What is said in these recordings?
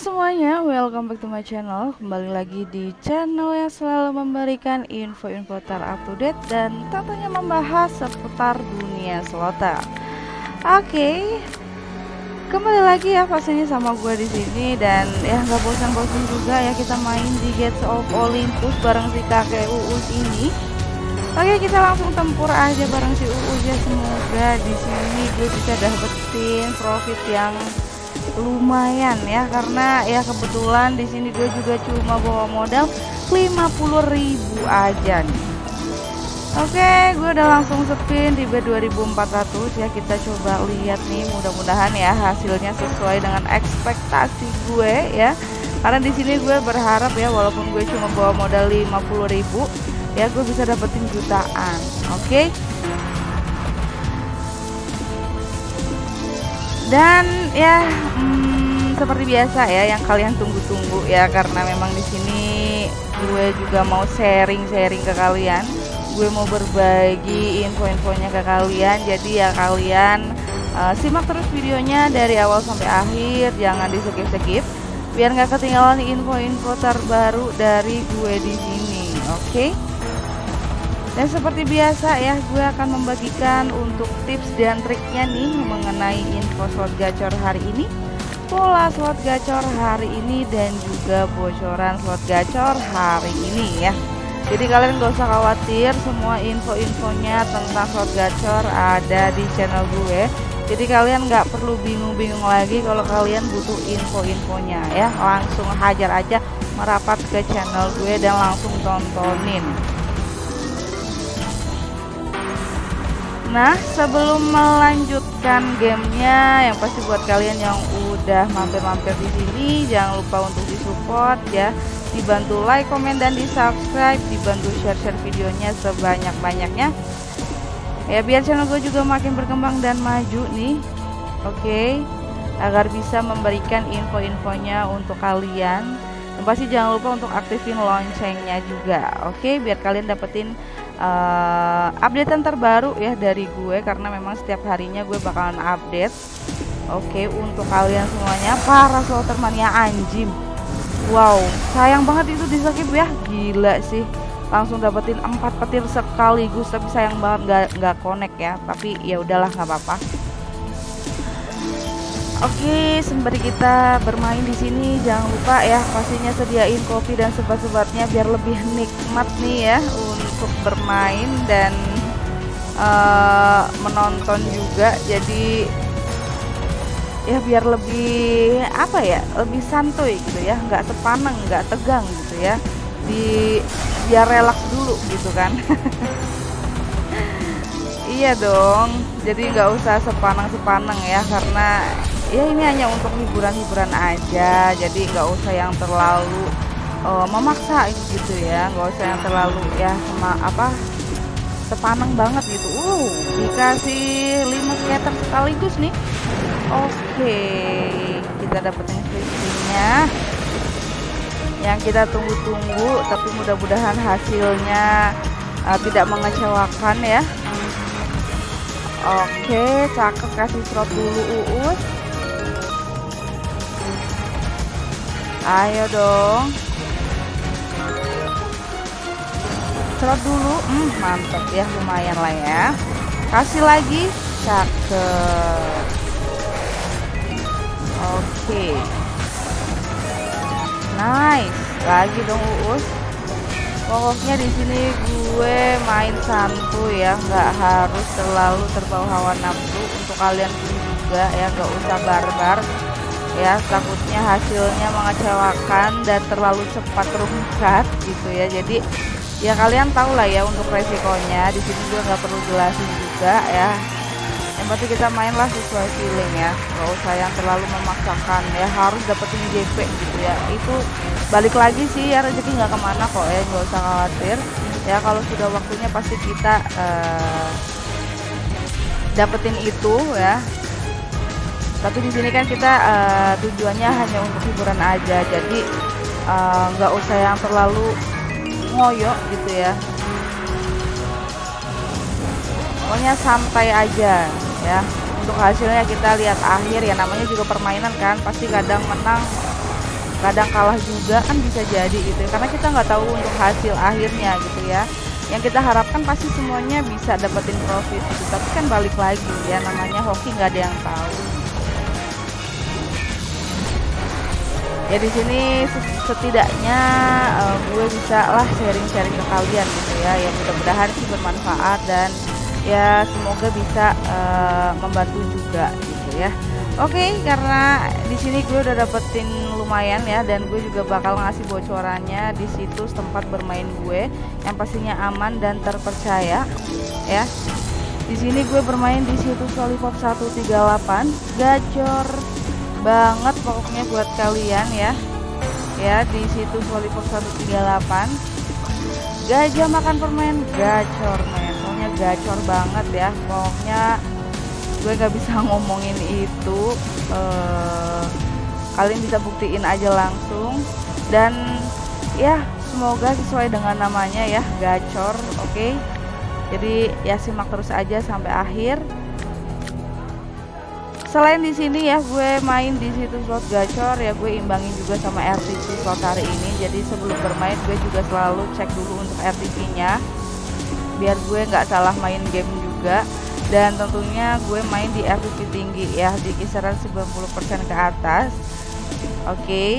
Semuanya, welcome back to my channel. Kembali lagi di channel yang selalu memberikan info-info terupdate Dan tentunya membahas seputar dunia selota. Oke okay. Kembali lagi ya pastinya sama gue di sini. Dan ya nggak bosan-bosan juga ya kita main di Gates of Olympus bareng si kakek Uus ini. Oke kita langsung tempur aja bareng si Uus ya. Semoga di sini gue bisa dapetin profit yang lumayan ya karena ya kebetulan di sini gue juga cuma bawa modal 50.000 aja nih Oke, gue udah langsung spin di B2400 ya. Kita coba lihat nih, mudah-mudahan ya hasilnya sesuai dengan ekspektasi gue ya. Karena di sini gue berharap ya walaupun gue cuma bawa modal 50.000 ya gue bisa dapetin jutaan. Oke. Dan ya hmm, seperti biasa ya yang kalian tunggu-tunggu ya karena memang di sini gue juga mau sharing-sharing ke kalian gue mau berbagi info-infonya ke kalian jadi ya kalian uh, simak terus videonya dari awal sampai akhir jangan di skip-skip biar nggak ketinggalan info-info terbaru dari gue di sini oke okay? Dan seperti biasa ya gue akan membagikan untuk tips dan triknya nih mengenai info slot gacor hari ini pola slot gacor hari ini dan juga bocoran slot gacor hari ini ya. Jadi kalian gak usah khawatir semua info-infonya tentang slot gacor ada di channel gue. Jadi kalian nggak perlu bingung-bingung lagi kalau kalian butuh info-infonya ya. Langsung hajar aja merapat ke channel gue dan langsung tontonin Nah sebelum melanjutkan gamenya yang pasti buat kalian yang udah mampir-mampir di sini jangan lupa untuk disupport ya. Dibantu like, komen, dan di subscribe dibantu share-share videonya sebanyak-banyaknya. Ya biar channel gue juga makin berkembang dan maju nih. Oke? Okay? agar bisa memberikan info-infonya untuk kalian. Dan pasti jangan lupa untuk aktifin loncengnya juga. Oke? Okay? biar kalian dapetin uh, updatean terbaru ya dari gue karena memang setiap harinya gue bakalan update oke okay? untuk kalian semuanya para slotermania anjim Wow, sayang banget itu di skip ya. Gila sih. Langsung dapetin empat petir sekaligus tapi sayang banget nggak nggak connect ya. Tapi ya udahlah nggak apa-apa. Oke, sembari kita bermain di sini jangan lupa ya pastinya sediain kopi dan sebat-sebatnya biar lebih nikmat nih ya untuk bermain dan uh, menonton juga. Jadi ya biar lebih apa ya lebih santuy gitu ya. Nggak sepaneng nggak tegang gitu ya. Di biar relax dulu gitu kan. Iya dong. Jadi nggak usah sepaneng sepaneng ya. Karena ya ini hanya untuk hiburan-hiburan aja. Jadi nggak usah yang terlalu uh, memaksa gitu ya nggak usah yang terlalu ya sama apa sepaneng banget gitu uh dikasih 5 scatter sekaligus nih Oke, kita dapetin fiksinya yang kita tunggu-tunggu, tapi mudah-mudahan hasilnya uh, tidak mengecewakan ya. Oke, cakep kasih slot dulu Uus. Ayo dong. Slot dulu, hmm, mantap ya, lumayan lah ya. Kasih lagi, cakep. Oke. Nice. Lagi dong Uus. Pokoknya di sini gue main santuy ya, nggak harus terlalu terbawa hawa nafsu untuk kalian juga ya, nggak usah barbar ya takutnya hasilnya mengecewakan dan terlalu cepat terungkap gitu ya jadi ya kalian tahu lah ya untuk resikonya. Di sini gue nggak perlu jelasin juga ya. Yang penting kita mainlah sesuai feeling ya. Nggak usah yang terlalu memaksakan ya. Harus dapetin JP gitu ya. Itu balik lagi sih ya rezeki nggak ke mana kok ya. Nggak usah khawatir. Ya kalau sudah waktunya pasti kita uh, dapetin itu ya. Tapi di sini kan kita uh, tujuannya hanya untuk hiburan aja. Jadi eh, nggak uh, usah yang terlalu ngoyo gitu ya. Pokoknya santai aja ya. Untuk hasilnya kita lihat akhir ya. Namanya juga permainan kan. Pasti kadang menang kadang kalah juga. Kan bisa jadi gitu. Karena kita nggak tahu untuk hasil akhirnya gitu ya. Yang kita harapkan pasti semuanya bisa dapetin profit gitu. Tapi kan balik lagi ya. Namanya hoki nggak ada yang tahu ya di sini setidaknya uh, gue bisa lah sharing-sharing ke kalian gitu ya. Ya mudah-mudahan sih bermanfaat dan ya semoga bisa uh, membantu juga gitu ya. Oke, okay, karena di sini gue udah dapetin lumayan ya dan gue juga bakal ngasih bocorannya di situs tempat bermain gue yang pastinya aman dan terpercaya ya. Di sini gue bermain di situs Lollipop 138, gacor banget pokoknya buat kalian ya. Ya, di situs Lollipop 138. Gajah makan permen, gacor men. Pokoknya gacor banget ya. Pokoknya gue gak bisa ngomongin itu uh, kalian bisa buktiin aja langsung dan ya semoga sesuai dengan namanya ya gacor oke okay? jadi ya simak terus aja sampai akhir selain di sini ya gue main di situ slot gacor ya gue imbangin juga sama RTP slot hari ini. Jadi sebelum bermain gue juga selalu cek dulu untuk RTP nya biar gue nggak salah main game juga. Dan tentunya gue main di RTP tinggi ya di kisaran 90% ke atas. Oke. Okay.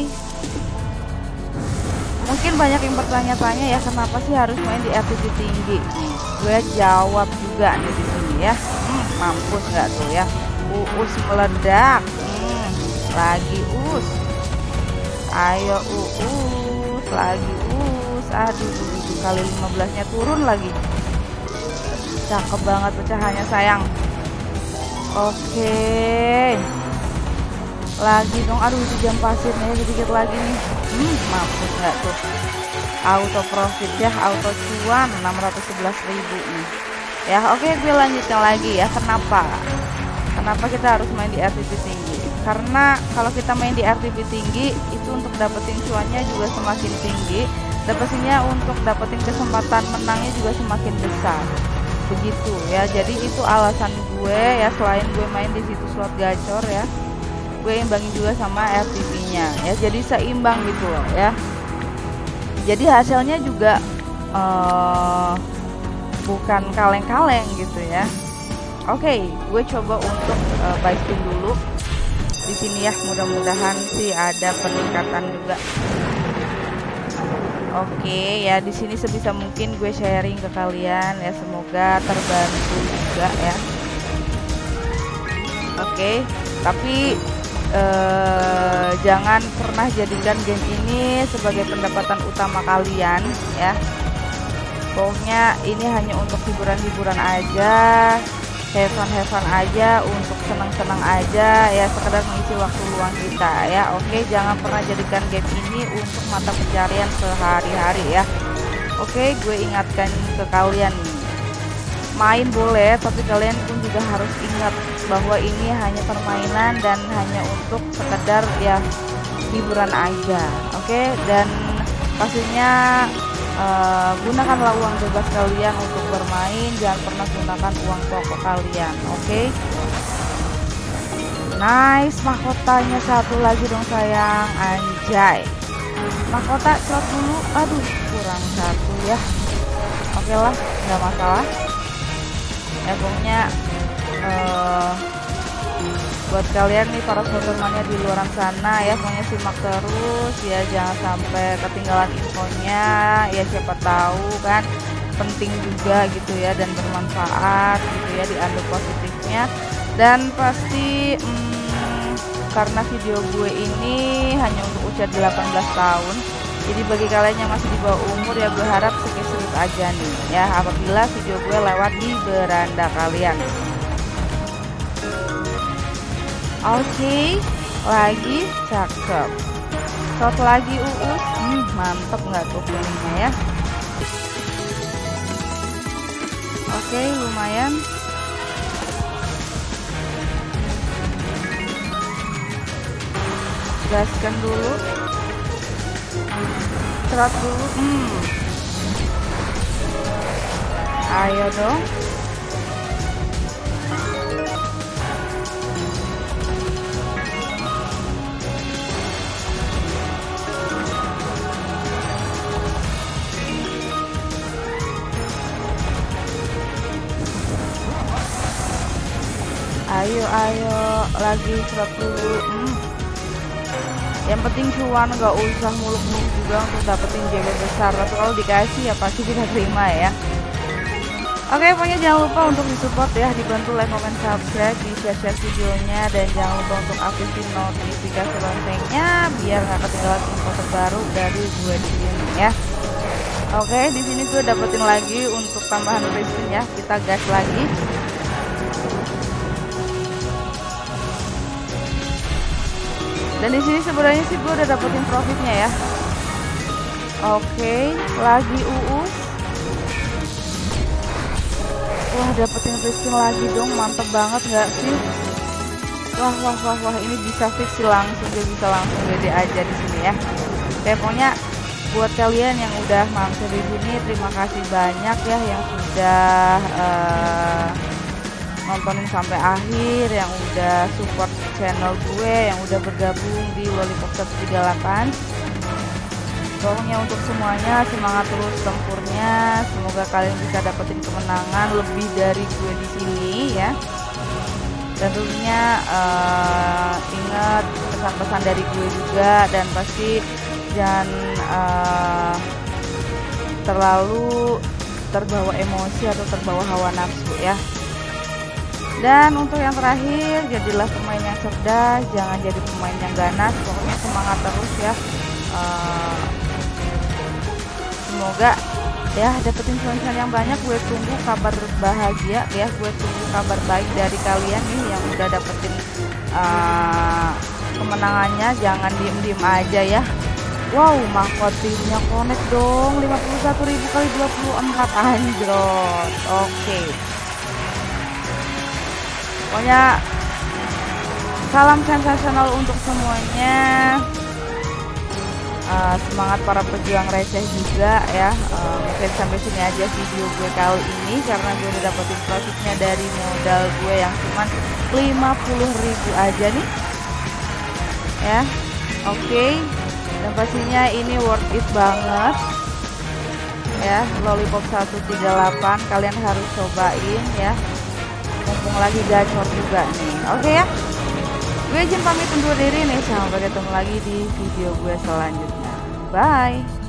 mungkin banyak yang bertanya-tanya ya kenapa sih harus main di RTP tinggi? Gue jawab juga nih di sini ya. Hmm, mampus nggak tuh ya uus meledak. Hmm, lagi us. Ayo uus lagi us. Aduh kali 15 nya turun lagi. Cakep banget pecahannya sayang. Oke. Lagi dong. Aduh itu jam pasirnya sedikit lagi nih. Hmm mampus nggak tuh? Auto profit ya auto cuan 611 ribu nih. Ya oke gue lanjutkan lagi ya. Kenapa kenapa kita harus main di RTP tinggi? Karena kalau kita main di RTP tinggi itu untuk dapetin cuannya juga semakin tinggi. Dan pastinya untuk dapetin kesempatan menangnya juga semakin besar. Begitu ya. Jadi itu alasan gue ya selain gue main di situ slot gacor ya gue imbangin juga sama RTP nya ya. Jadi seimbang gitu loh ya. Jadi hasilnya juga uh, bukan kaleng-kaleng gitu ya oke okay, gue coba untuk uh, spin dulu di sini ya mudah-mudahan sih ada peningkatan juga Oke ya di sini sebisa mungkin gue sharing ke kalian ya semoga terbantu juga ya. Oke tapi eh, jangan pernah jadikan game ini sebagai pendapatan utama kalian ya. Pokoknya ini hanya untuk hiburan-hiburan aja have fun aja untuk senang-senang aja ya sekedar mengisi waktu luang kita ya. Oke jangan pernah jadikan game ini untuk mata pencarian sehari-hari ya. Oke gue ingatkan ke kalian main boleh tapi kalian pun juga harus ingat bahwa ini hanya permainan dan hanya untuk sekedar ya hiburan aja. Oke dan pastinya uh, gunakanlah uang bebas kalian untuk bermain jangan pernah gunakan uang pokok kalian oke? Okay? nice mahkotanya satu lagi dong sayang. Anjay. Mahkota slot dulu. Aduh kurang satu ya. Oke okay lah nggak masalah. Ya pokoknya uh, buat kalian nih para sobermannya di luar sana ya pokoknya simak terus ya jangan sampai ketinggalan infonya. Ya siapa tahu kan penting juga gitu ya dan bermanfaat gitu ya diambil positifnya. Dan pasti hmm, karena video gue ini hanya untuk usia 18 tahun jadi bagi kalian yang masih di bawah umur ya gue harap skip-skip aja nih ya apabila video gue lewat di beranda kalian Oke, lagi cakep. Shot lagi uus, hmm, mantep nggak tuh kuningnya ya? Oke, lumayan. Gaskan dulu. Serot dulu, hmm. Ayo dong. Ayo lagi 100 hmm. yang penting cuan nggak usah muluk-muluk juga untuk dapetin JB besar tapi kalau dikasih ya pasti kita terima ya Oke, pokoknya jangan lupa untuk disupport ya, dibantu like, comment, subscribe, di share-share videonya, dan jangan lupa untuk aktifin notifikasi loncengnya biar nggak ketinggalan info terbaru dari gue di sini ya. Oke, di sini gue dapetin lagi untuk tambahan resin ya, kita gas lagi. Dan di sini sebenarnya sih gue udah dapetin profitnya ya. Oke, lagi UU wah dapetin Pristin lagi dong mantep banget nggak sih? Wah wah wah wah ini bisa fix langsung dia bisa langsung gede aja di sini ya. Oke, pokoknya buat kalian yang udah mampir di sini terima kasih banyak ya yang sudah uh, nontonin sampai akhir yang udah support channel gue yang udah bergabung di Lollipop 138 pokoknya untuk semuanya semangat terus tempurnya. Semoga kalian bisa dapetin kemenangan lebih dari gue di sini ya. Dan tentunya uh, ingat pesan-pesan dari gue juga dan pasti jangan uh, terlalu terbawa emosi atau terbawa hawa nafsu ya dan untuk yang terakhir jadilah pemain yang cerdas jangan jadi pemain yang ganas. Pokoknya semangat terus ya. Uh, semoga ya dapetin cuan yang banyak. Gue tunggu kabar bahagia ya. Gue tunggu kabar baik dari kalian nih yang udah dapetin uh, kemenangannya. Jangan diem diem aja ya. Wow mahkotinya connect dong. 51.000 kali 24 anjrot. Oke. okay. Pokoknya salam sensasional untuk semuanya. Uh, semangat para pejuang receh juga ya. Uh, mungkin sampai sini aja video gue kali ini karena gue udah dapetin profitnya dari modal gue yang cuma 50.000 aja nih. Ya oke. Okay. dan pastinya ini worth it banget. Ya lollipop 138 kalian harus cobain ya mumpung lagi gacor juga nih. Oke okay ya. Gue izin pamit undur diri nih sampai ketemu lagi di video gue selanjutnya. Bye